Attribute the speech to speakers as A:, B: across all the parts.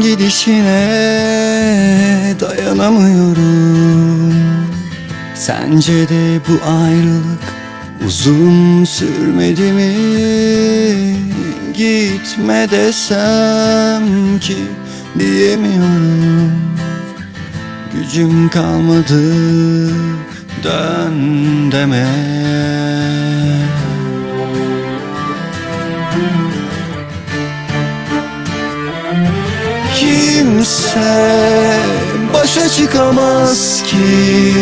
A: gidişine dayanamıyorum. Sence de bu ayrılık uzun sürmedi mi? Gitme desem ki diyemiyorum. Gücüm kalmadı dön deme Kimse başa çıkamaz ki.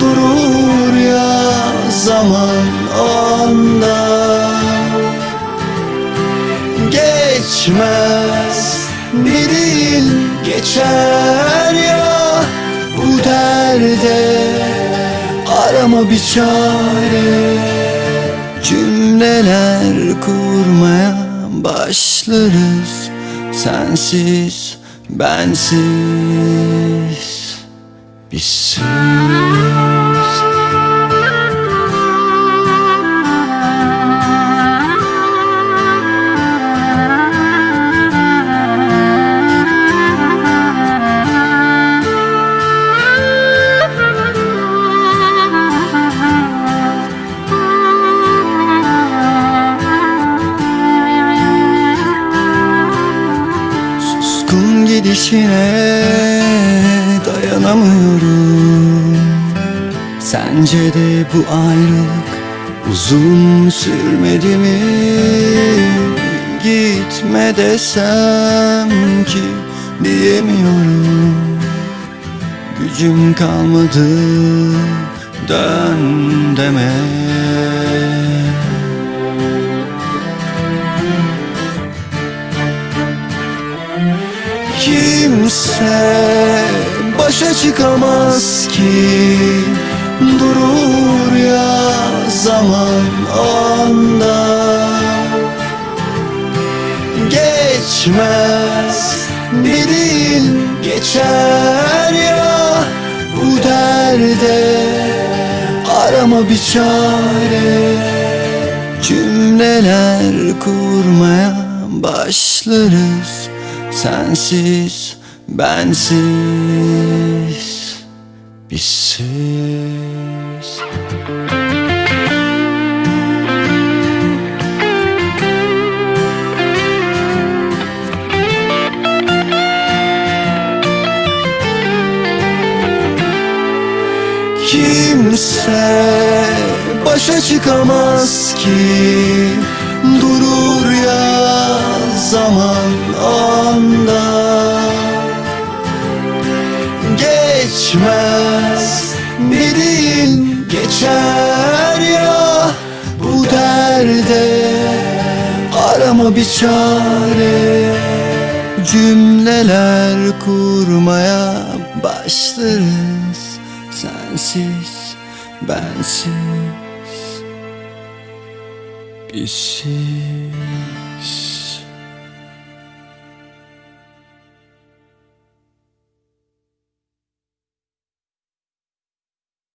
A: Durur ya zaman anda. Geçmez bir yıl geçer ya Bu derde. Arama bir çare Cümleler kurmaya başlarız. Sensiz, bensiz, bizsiz. Suskun gidişine dayanamıyorum. Sence de bu ayrılık uzun sürmedi mi? Gitme desem ki diyemiyorum. Gücüm kalmadı dön deme Kimse başa çıkamaz ki. Durur ya zaman anda. Geçmez bir yıl geçer ya Bu derde. Arama bir çare Cümleler kurmaya başlarız Sensiz, bensiz, bizsiz. Kimse başa çıkamaz ki Durur ya zaman Geçmez. Yıl geçer ya Bu derde. Arama bir çare. Cümleler kurmaya başlarız. Sensiz, bensiz, bizsiz